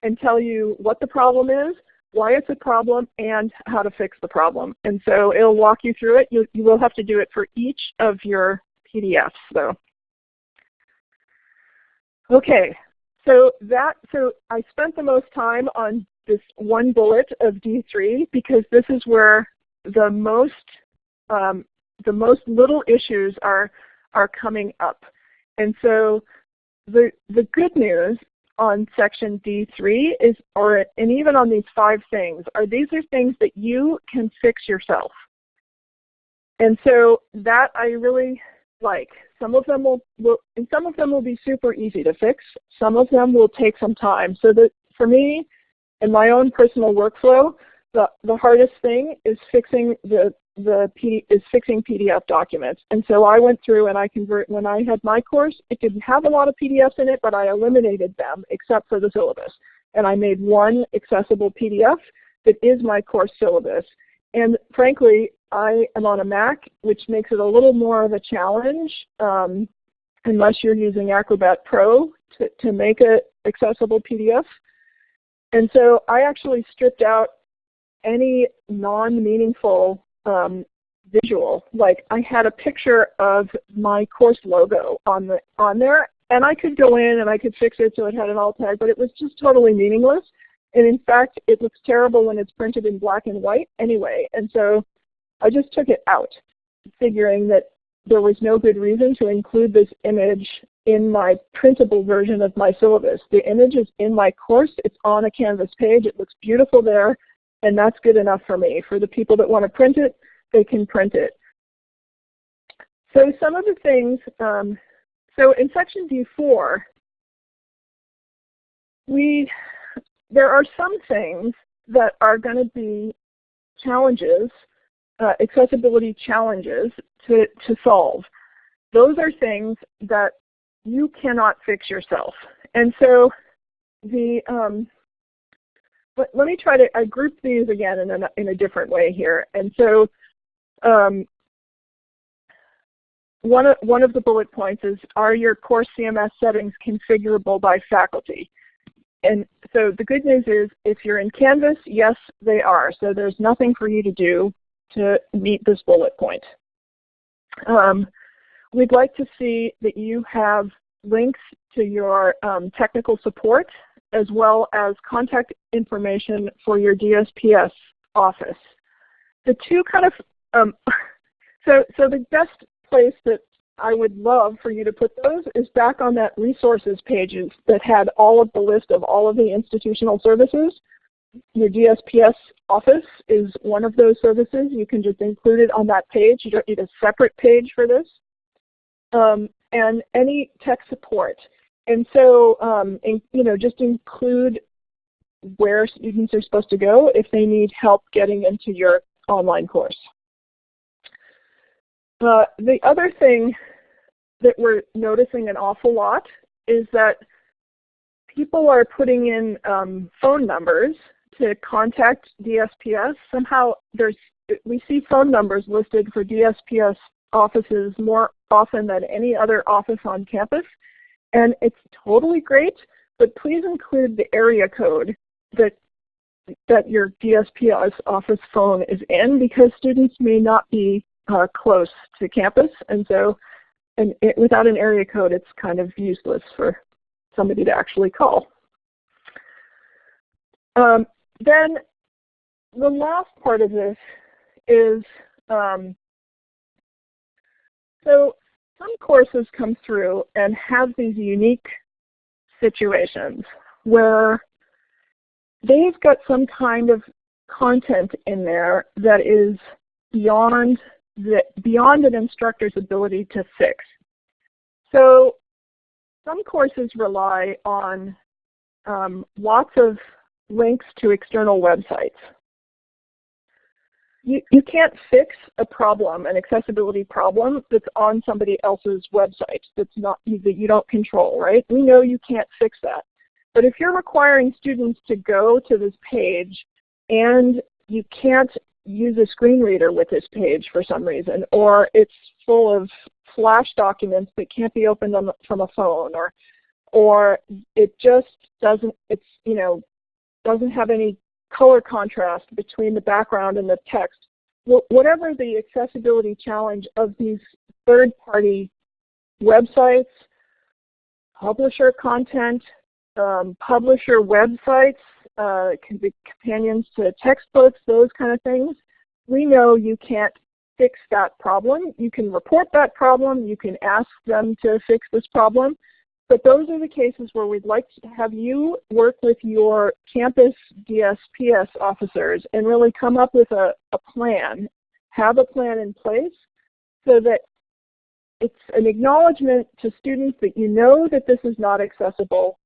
[SPEAKER 3] and tell you what the problem is why it's a problem, and how to fix the problem. And so it'll walk you through it. You, you will have to do it for each of your PDFs though. Okay, so that so I spent the most time on this one bullet of D3 because this is where the most um, the most little issues are are coming up. And so the the good news on section D3 is, or and even on these five things, are these are things that you can fix yourself. And so that I really like. Some of them will, will and some of them will be super easy to fix. Some of them will take some time. So that for me, in my own personal workflow, the, the hardest thing is fixing the the PD, is fixing PDF documents. And so I went through and I convert, when I had my course, it didn't have a lot of PDFs in it, but I eliminated them except for the syllabus. And I made one accessible PDF that is my course syllabus. And frankly, I am on a Mac, which makes it a little more of a challenge um, unless you're using Acrobat Pro to, to make an accessible PDF. And so I actually stripped out any non-meaningful um, visual. Like I had a picture of my course logo on the on there, and I could go in and I could fix it so it had an alt tag, but it was just totally meaningless. And in fact, it looks terrible when it's printed in black and white anyway. And so I just took it out, figuring that there was no good reason to include this image in my printable version of my syllabus. The image is in my course. It's on a Canvas page. It looks beautiful there, and that's good enough for me. For the people that want to print it, they can print it. So some of the things, um, so in section D4, we, there are some things that are going to be challenges, uh, accessibility challenges to, to solve. Those are things that you cannot fix yourself. And so the, um, let, let me try to, I group these again in a, in a different way here. And so um, one, of, one of the bullet points is, are your course CMS settings configurable by faculty? And so the good news is, if you're in Canvas, yes, they are. So there's nothing for you to do to meet this bullet point. Um, we'd like to see that you have links to your um, technical support as well as contact information for your DSPS office. The two kind of, um, so, so the best place that I would love for you to put those is back on that resources pages that had all of the list of all of the institutional services. Your DSPS office is one of those services. You can just include it on that page. You don't need a separate page for this. Um, and any tech support. And so, um, in, you know, just include where students are supposed to go if they need help getting into your online course. Uh, the other thing that we're noticing an awful lot is that people are putting in um, phone numbers to contact DSPS. Somehow there's we see phone numbers listed for DSPS offices more often than any other office on campus. And it's totally great, but please include the area code that that your DSPS office phone is in because students may not be uh, close to campus. And so and it, without an area code, it's kind of useless for somebody to actually call. Um, then the last part of this is um, so some courses come through and have these unique situations where they've got some kind of content in there that is beyond the, beyond an instructor's ability to fix. So some courses rely on um, lots of links to external websites you, you can't fix a problem, an accessibility problem that's on somebody else's website that's not that you don't control, right? We know you can't fix that. But if you're requiring students to go to this page and you can't use a screen reader with this page for some reason, or it's full of flash documents that can't be opened on the, from a phone, or or it just doesn't, it's, you know, doesn't have any color contrast between the background and the text. Whatever the accessibility challenge of these third-party websites, publisher content, um, publisher websites, uh, can be companions to textbooks, those kind of things, we know you can't fix that problem. You can report that problem. You can ask them to fix this problem. But those are the cases where we'd like to have you work with your campus DSPS officers and really come up with a, a plan, have a plan in place so that it's an acknowledgement to students that you know that this is not accessible.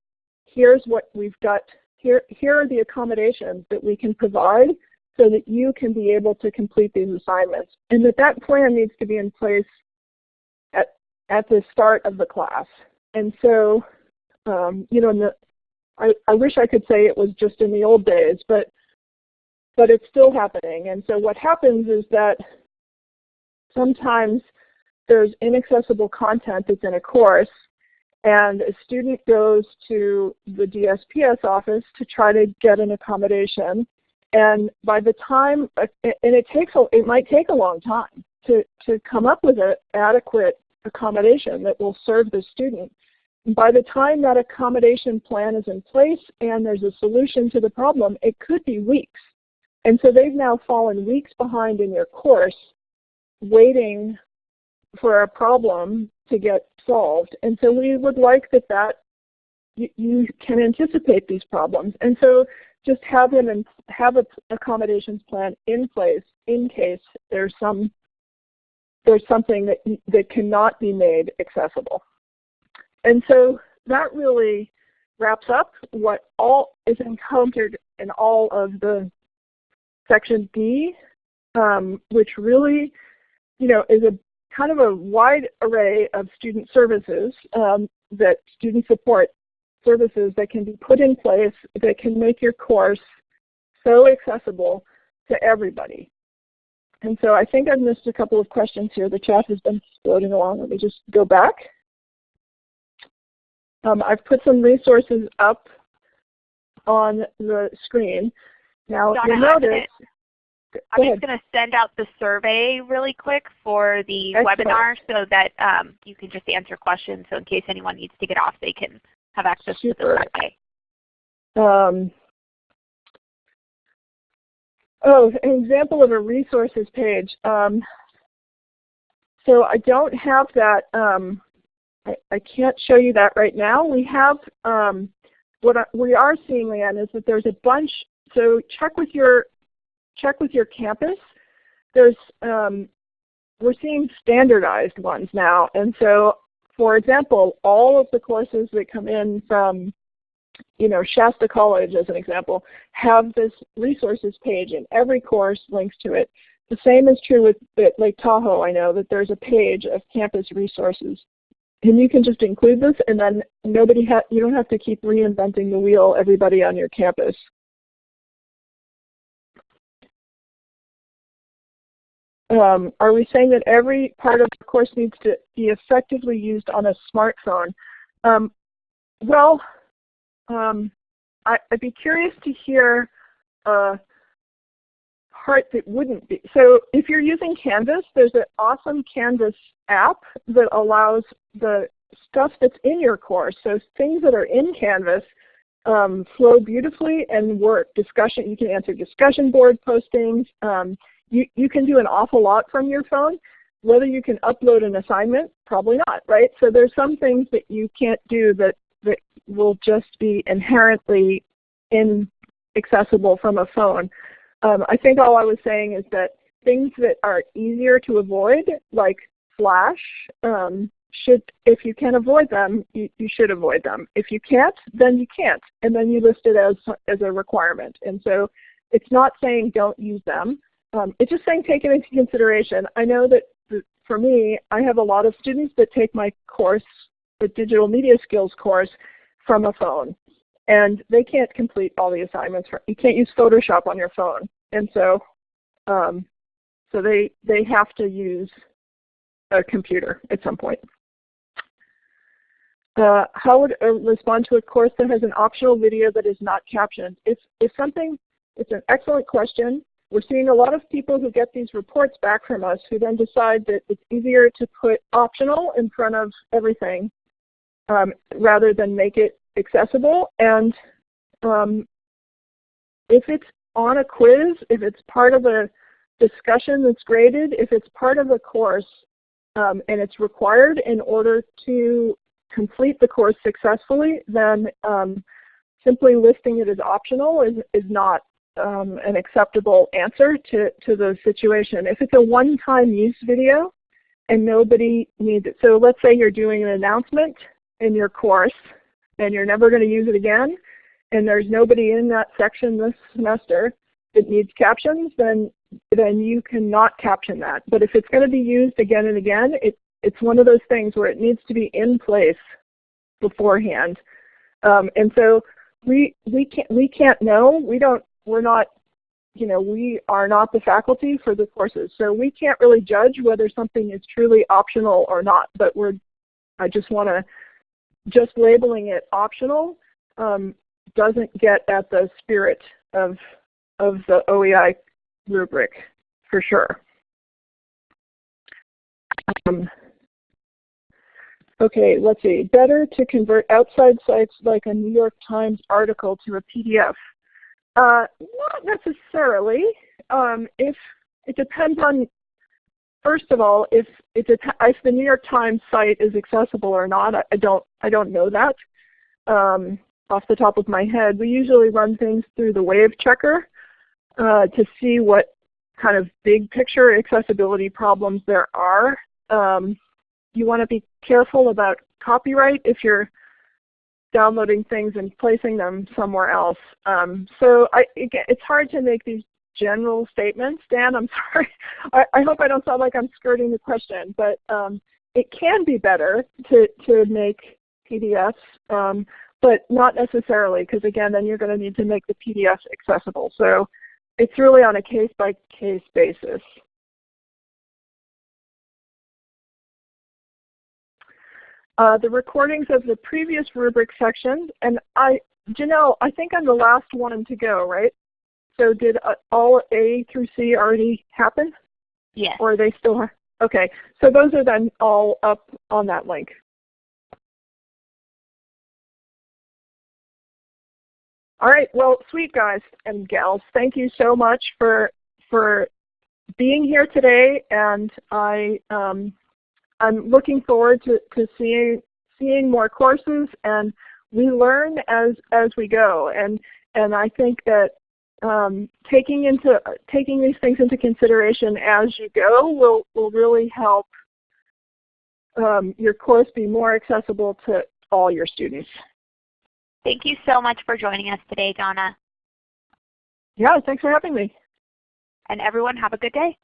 [SPEAKER 3] Here's what we've got. Here, here are the accommodations that we can provide so that you can be able to complete these assignments. And that that plan needs to be in place at, at the start of the class. And so, um, you know, the, I, I wish I could say it was just in the old days, but but it's still happening. And so what happens is that sometimes there's inaccessible content that's in a course, and a student goes to the DSPS office to try to get an accommodation. And by the time, uh, and it takes, a, it might take a long time to, to come up with an adequate accommodation that will serve the student. By the time that accommodation plan is in place and there's a solution to the problem, it could be weeks. And so they've now fallen weeks behind in your course waiting for a problem to get solved. And so we would like that that you, can anticipate these problems. And so just have them have an accommodations plan in place in case there's some there's something that that cannot be made accessible. And so that really wraps up what all is encountered in all of the section D, um, which really, you know, is a kind of a wide array of student services um, that student support services that can be put in place that can make your course so accessible to everybody. And so I think I've missed a couple of questions here. The chat has been floating along. Let me just go back. Um, I've put some resources up on the screen. Now
[SPEAKER 2] Donna,
[SPEAKER 3] you'll notice
[SPEAKER 2] I'm just going to send out the survey really quick for the
[SPEAKER 3] Excellent.
[SPEAKER 2] webinar so that um, you can just answer questions. So in case anyone needs to get off, they can have access
[SPEAKER 3] Super.
[SPEAKER 2] to the survey.
[SPEAKER 3] Um, oh, an example of a resources page. Um, so I don't have that. I, I, can't show you that right now. We have um, what I, we are seeing, Leanne, is that there's a bunch. So check with your check with your campus. There's um, we're seeing standardized ones now, and so for example, all of the courses that come in from you know, Shasta College as an example, have this resources page and every course links to it. The same is true with Lake Tahoe, I know that there's a page of campus resources. And you can just include this and then nobody ha you don't have to keep reinventing the wheel everybody on your campus. Um, are we saying that every part of the course needs to be effectively used on a smartphone? Um, well, um, I, would be curious to hear a part that wouldn't be. So if you're using Canvas, there's an awesome Canvas app that allows the stuff that's in your course, so things that are in Canvas um, flow beautifully and work. Discussion, you can answer discussion board postings. Um, you, you can do an awful lot from your phone. Whether you can upload an assignment, probably not, right? So there's some things that you can't do that, that will just be inherently inaccessible from a phone. Um, I think all I was saying is that things that are easier to avoid, like Flash, um, should, if you can avoid them, you, you, should avoid them. If you can't, then you can't, and then you list it as, as a requirement. And so it's not saying don't use them. Um, it's just saying take it into consideration. I know that for me, I have a lot of students that take my course, the digital media skills course, from a phone. And they can't complete all the assignments. For, you can't use Photoshop on your phone. And so, um, so they, they have to use a computer at some point. Uh, how would uh, respond to a course that has an optional video that is not captioned? If, if something, it's an excellent question. We're seeing a lot of people who get these reports back from us who then decide that it's easier to put optional in front of everything um, rather than make it accessible. And um, if it's on a quiz, if it's part of a discussion that's graded, if it's part of a course um, and it's required in order to complete the course successfully, then um, simply listing it as optional is, is not um, an acceptable answer to, to the situation. If it's a one-time use video and nobody needs it, so let's say you're doing an announcement in your course and you're never going to use it again, and there's nobody in that section this semester that needs captions, then then you cannot caption that. But if it's going to be used again and again, it, it's one of those things where it needs to be in place beforehand. Um, and so we we can't we can't know. We don't we're not you know we are not the faculty for the courses, so we can't really judge whether something is truly optional or not. But we're I just want to just labeling it optional um, doesn't get at the spirit of, of the OEI rubric for sure. Um, okay, let's see. Better to convert outside sites like a New York Times article to a PDF. Uh, not necessarily. Um, if it depends on, first of all, if if, if the New York Times site is accessible or not. I, I don't I don't know that um, off the top of my head. We usually run things through the Wave Checker uh, to see what kind of big picture accessibility problems there are. Um, you want to be careful about copyright if you're downloading things and placing them somewhere else. Um, so I, it's hard to make these general statements. Dan, I'm sorry. I, I, hope I don't sound like I'm skirting the question, but um, it can be better to, to make PDFs, um, but not necessarily because again, then you're going to need to make the PDFs accessible. So it's really on a case-by-case -case basis. Uh, the recordings of the previous rubric sections, and I, Janelle, I think I'm the last one to go, right? So did uh, all A through C already happen?
[SPEAKER 2] Yes.
[SPEAKER 3] Or are they still, okay. So those are then all up on that link. All right, well, sweet guys and gals, thank you so much for for being here today, and I um, I'm looking forward to, to seeing seeing more courses, and we learn as as we go, and and I think that um, taking into taking these things into consideration as you go will will really help um, your course be more accessible to all your students.
[SPEAKER 2] Thank you so much for joining us today, Donna.
[SPEAKER 3] Yeah, thanks for having me.
[SPEAKER 2] And everyone have a good day.